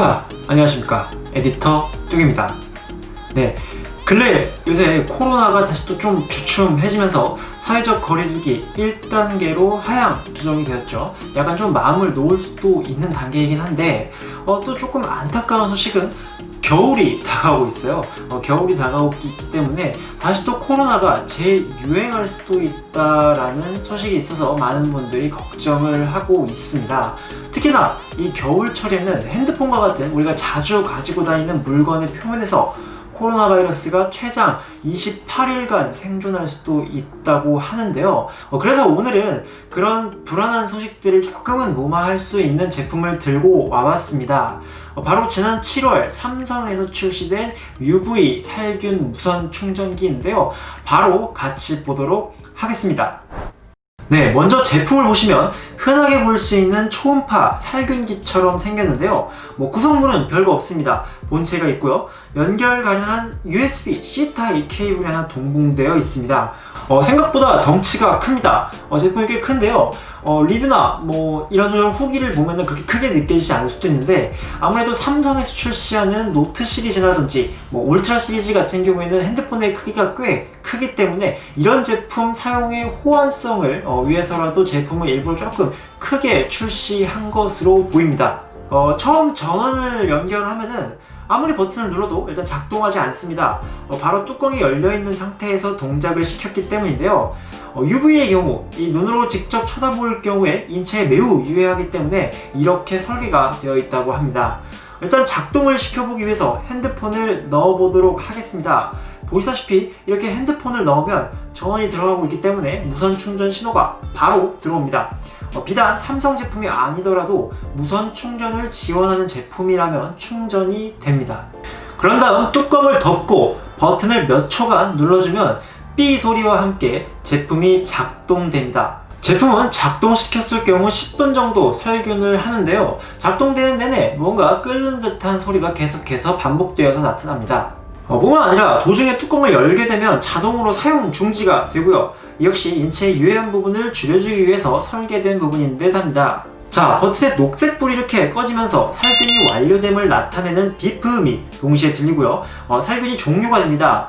뚜카! 안녕하십니까 에디터 뚝입니다 네 근래 요새 코로나가 다시 또 좀 주춤해지면서 사회적 거리두기 1단계로 하향 조정이 되었죠 약간 좀 마음을 놓을 수도 있는 단계이긴 한데 어, 또 조금 안타까운 소식은 겨울이 다가오고 있어요. 어, 겨울이 다가오기 때문에 다시 또 코로나가 재유행할 수도 있다라는 소식이 있어서 많은 분들이 걱정을 하고 있습니다. 특히나 이 겨울철에는 핸드폰과 같은 우리가 자주 가지고 다니는 물건의 표면에서 코로나 바이러스가 최장 28일간 생존할 수도 있다고 하는데요. 어, 그래서 오늘은 그런 불안한 소식들을 조금은 무마할 수 있는 제품을 들고 와봤습니다. 어, 바로 지난 7월 삼성에서 출시된 UV 살균 무선 충전기인데요. 바로 같이 보도록 하겠습니다 네, 먼저 제품을 보시면 흔하게 볼 수 있는 초음파 살균기처럼 생겼는데요. 뭐 구성물은 별거 없습니다. 본체가 있고요. 연결 가능한 USB-C 타입 케이블이 하나 동봉되어 있습니다. 어, 생각보다 덩치가 큽니다. 어, 제품이 꽤 큰데요. 어, 리뷰나 뭐 이런저런 후기를 보면은 그렇게 크게 느껴지지 않을 수도 있는데 아무래도 삼성에서 출시하는 노트 시리즈라든지 뭐 울트라 시리즈 같은 경우에는 핸드폰의 크기가 꽤 크기 때문에 이런 제품 사용의 호환성을 어, 위해서라도 제품을 일부러 조금 크게 출시한 것으로 보입니다 어, 처음 전원을 연결하면은 아무리 버튼을 눌러도 일단 작동하지 않습니다. 어, 바로 뚜껑이 열려있는 상태에서 동작을 시켰기 때문인데요. 어, UV의 경우 이 눈으로 직접 쳐다볼 경우에 인체에 매우 유해하기 때문에 이렇게 설계가 되어 있다고 합니다. 일단 작동을 시켜보기 위해서 핸드폰을 넣어보도록 하겠습니다 보시다시피 이렇게 핸드폰을 넣으면 전원이 들어가고 있기 때문에 무선 충전 신호가 바로 들어옵니다. 어, 비단 삼성 제품이 아니더라도 무선 충전을 지원하는 제품이라면 충전이 됩니다. 그런 다음 뚜껑을 덮고 버튼을 몇 초간 눌러주면 삐 소리와 함께 제품이 작동됩니다. 제품은 작동시켰을 경우 10분 정도 살균을 하는데요. 작동되는 내내 뭔가 끓는 듯한 소리가 계속해서 반복되어서 나타납니다. 어, 뿐만 아니라 도중에 뚜껑을 열게 되면 자동으로 사용 중지가 되고요. 역시 인체의 유해한 부분을 줄여주기 위해서 설계된 부분인 듯 합니다. 자 버튼의 녹색 불이 이렇게 꺼지면서 살균이 완료됨을 나타내는 비프음이 동시에 들리고요. 어, 살균이 종료가 됩니다.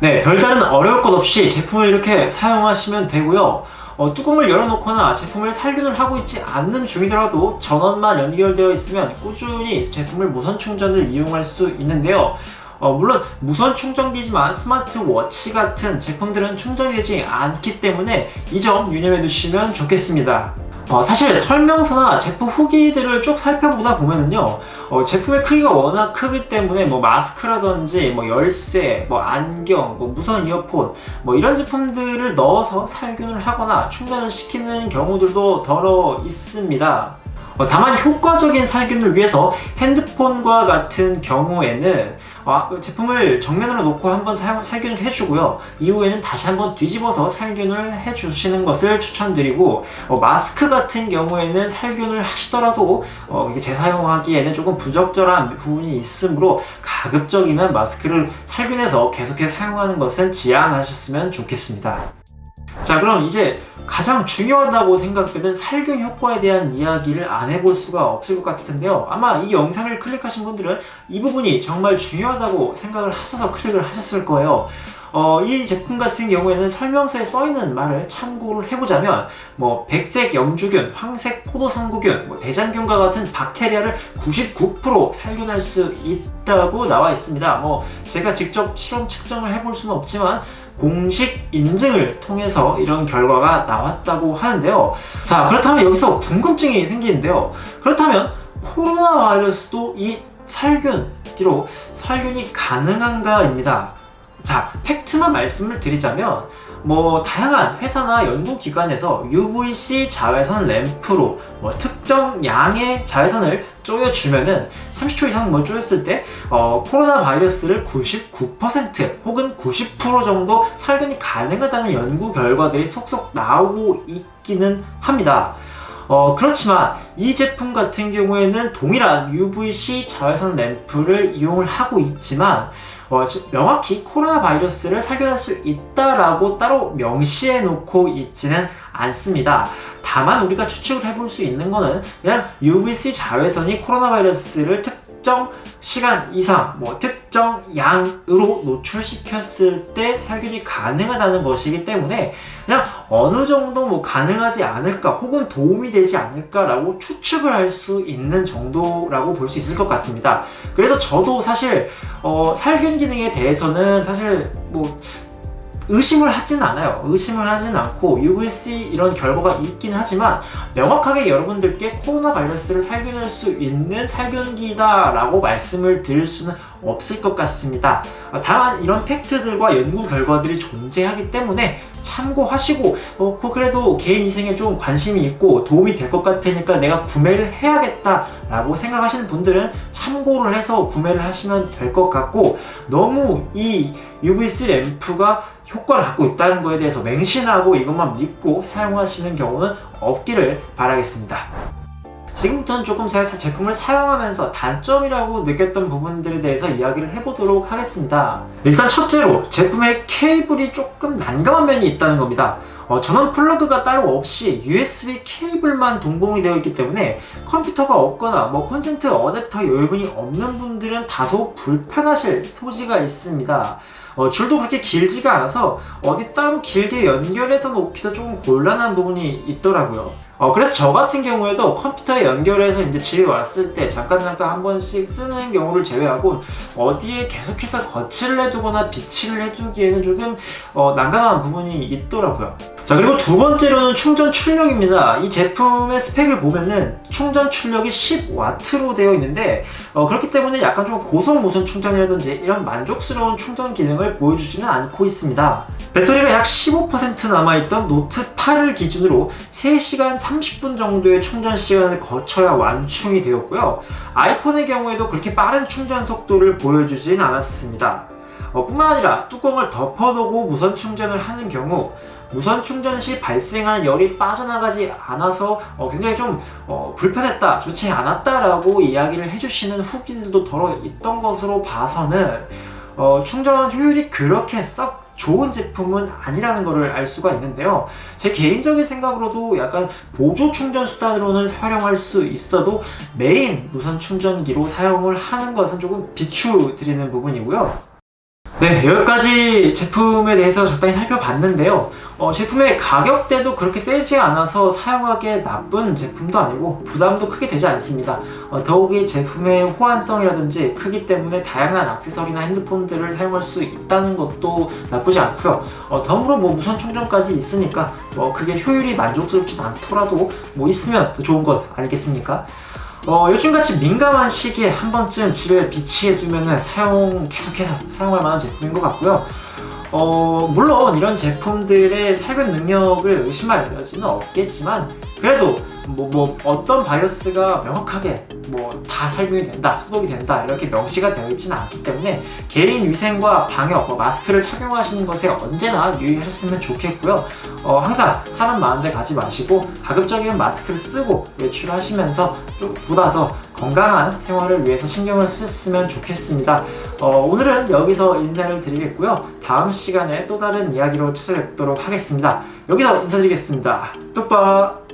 네 별다른 어려울 것 없이 제품을 이렇게 사용하시면 되고요. 어, 뚜껑을 열어놓거나 제품을 살균을 하고 있지 않는 중이더라도 전원만 연결되어 있으면 꾸준히 제품을 무선 충전을 이용할 수 있는데요 어, 물론 무선 충전기지만 스마트워치 같은 제품들은 충전되지 않기 때문에 이 점 유념해 두시면 좋겠습니다. 어, 사실 설명서나 제품 후기들을 쭉 살펴보다 보면은요 어, 제품의 크기가 워낙 크기 때문에 뭐 마스크라든지 뭐 열쇠, 뭐 안경, 뭐 무선 이어폰 뭐 이런 제품들을 넣어서 살균을 하거나 충전을 시키는 경우들도 더러 있습니다. 어, 다만 효과적인 살균을 위해서 핸드폰과 같은 경우에는 어, 제품을 정면으로 놓고 한번 살균을 해주고요. 이후에는 다시 한번 뒤집어서 살균을 해주시는 것을 추천드리고 어, 마스크 같은 경우에는 살균을 하시더라도 어, 이게 재사용하기에는 조금 부적절한 부분이 있으므로 가급적이면 마스크를 살균해서 계속해서 사용하는 것은 지양하셨으면 좋겠습니다 자 그럼 이제 가장 중요하다고 생각되는 살균 효과에 대한 이야기를 안 해볼 수가 없을 것 같은데요. 아마 이 영상을 클릭하신 분들은 이 부분이 정말 중요하다고 생각을 하셔서 클릭을 하셨을 거예요. 어, 이 제품 같은 경우에는 설명서에 써있는 말을 참고를 해보자면 뭐 백색 염주균, 황색 포도상구균, 뭐 대장균과 같은 박테리아를 99% 살균할 수 있다고 나와 있습니다. 뭐 제가 직접 실험 측정을 해볼 수는 없지만 공식 인증을 통해서 이런 결과가 나왔다고 하는데요. 자 그렇다면 여기서 궁금증이 생기는데요. 그렇다면 코로나 바이러스도 이 살균기로 살균이 가능한가 입니다. 자 팩트만 말씀을 드리자면 뭐 다양한 회사나 연구기관에서 UVC 자외선 램프로 뭐 특정 양의 자외선을 쪼여주면은 30초 이상 뭐 쪼였을 때 어, 코로나 바이러스를 99% 혹은 90% 정도 살균이 가능하다는 연구 결과들이 속속 나오고 있기는 합니다. 어, 그렇지만 이 제품 같은 경우에는 동일한 UVC 자외선 램프를 이용을 하고 있지만 어, 명확히 코로나 바이러스를 살균할 수 있다라고 따로 명시해 놓고 있지는 않습니다. 다만 우리가 추측을 해볼 수 있는 거는 그냥 UVC 자외선이 코로나 바이러스를 특 특정 시간 이상, 뭐 특정 양으로 노출시켰을 때 살균이 가능하다는 것이기 때문에 그냥 어느 정도 뭐 가능하지 않을까 혹은 도움이 되지 않을까라고 추측을 할 수 있는 정도라고 볼 수 있을 것 같습니다. 그래서 저도 사실 어, 살균 기능에 대해서는 사실 뭐 의심을 하진 않아요. 의심을 하진 않고 UVC 이런 결과가 있긴 하지만 명확하게 여러분들께 코로나 바이러스를 살균할 수 있는 살균기다 라고 말씀을 드릴 수는 없을 것 같습니다. 다만 이런 팩트들과 연구 결과들이 존재하기 때문에 참고하시고 어, 그래도 개인 위생에 좀 관심이 있고 도움이 될 것 같으니까 내가 구매를 해야겠다 라고 생각하시는 분들은 참고를 해서 구매를 하시면 될 것 같고 너무 이 UVC 램프가 효과를 갖고 있다는 거에 대해서 맹신하고 이것만 믿고 사용하시는 경우는 없기를 바라겠습니다. 지금부터는 조금 제가 제품을 사용하면서 단점이라고 느꼈던 부분들에 대해서 이야기를 해보도록 하겠습니다. 일단 첫째로 제품의 케이블이 조금 난감한 면이 있다는 겁니다. 어, 전원 플러그가 따로 없이 USB 케이블만 동봉이 되어 있기 때문에 컴퓨터가 없거나 뭐 콘센트 어댑터 여유분이 없는 분들은 다소 불편하실 소지가 있습니다. 어, 줄도 그렇게 길지가 않아서 어디 따로 길게 연결해서 놓기도 조금 곤란한 부분이 있더라고요. 어, 그래서 저 같은 경우에도 컴퓨터에 연결해서 이제 집에 왔을 때 잠깐 잠깐 한 번씩 쓰는 경우를 제외하고 어디에 계속해서 거치를 해두거나 비치를 해두기에는 조금 어, 난감한 부분이 있더라고요. 자 그리고 두 번째로는 충전 출력입니다. 이 제품의 스펙을 보면은 충전 출력이 10W로 되어 있는데 어, 그렇기 때문에 약간 좀 고속 무선 충전이라든지 이런 만족스러운 충전 기능을 보여주지는 않고 있습니다. 배터리가 약 15% 남아있던 노트 8을 기준으로 3시간 30분 정도의 충전 시간을 거쳐야 완충이 되었고요. 아이폰의 경우에도 그렇게 빠른 충전 속도를 보여주진 않았습니다. 어, 뿐만 아니라 뚜껑을 덮어두고 무선 충전을 하는 경우 무선 충전 시 발생하는 열이 빠져나가지 않아서 어, 굉장히 좀 어, 불편했다, 좋지 않았다라고 이야기를 해주시는 후기들도 덜어 있던 것으로 봐서는 어, 충전 효율이 그렇게 썩 좋은 제품은 아니라는 것을 알 수가 있는데요. 제 개인적인 생각으로도 약간 보조 충전 수단으로는 활용할 수 있어도 메인 무선 충전기로 사용을 하는 것은 조금 비추드리는 부분이고요 네 여기까지 제품에 대해서 적당히 살펴봤는데요. 어, 제품의 가격대도 그렇게 세지 않아서 사용하기에 나쁜 제품도 아니고 부담도 크게 되지 않습니다. 어, 더욱이 제품의 호환성이라든지 크기 때문에 다양한 액세서리나 핸드폰들을 사용할 수 있다는 것도 나쁘지 않고요. 어, 덤으로 뭐 무선 충전까지 있으니까 뭐 그게 효율이 만족스럽진 않더라도 뭐 있으면 더 좋은 것 아니겠습니까 어, 요즘같이 민감한 시기에 한 번쯤 집에 비치해두면 사용 계속해서 사용할 만한 제품인 것 같고요. 어, 물론 이런 제품들의 살균 능력을 의심할 여지는 없겠지만 그래도 뭐, 뭐 어떤 바이러스가 명확하게 뭐다 살균이 된다, 소독이 된다 이렇게 명시가 되어 있지는 않기 때문에 개인 위생과 방역, 뭐 마스크를 착용하시는 것에 언제나 유의하셨으면 좋겠고요. 어, 항상 사람 많은 데 가지 마시고 가급적이면 마스크를 쓰고 외출하시면서 좀 보다 더 건강한 생활을 위해서 신경을 쓰셨으면 좋겠습니다. 어, 오늘은 여기서 인사를 드리겠고요. 다음 시간에 또 다른 이야기로 찾아뵙도록 하겠습니다. 여기서 인사드리겠습니다. 뚝박!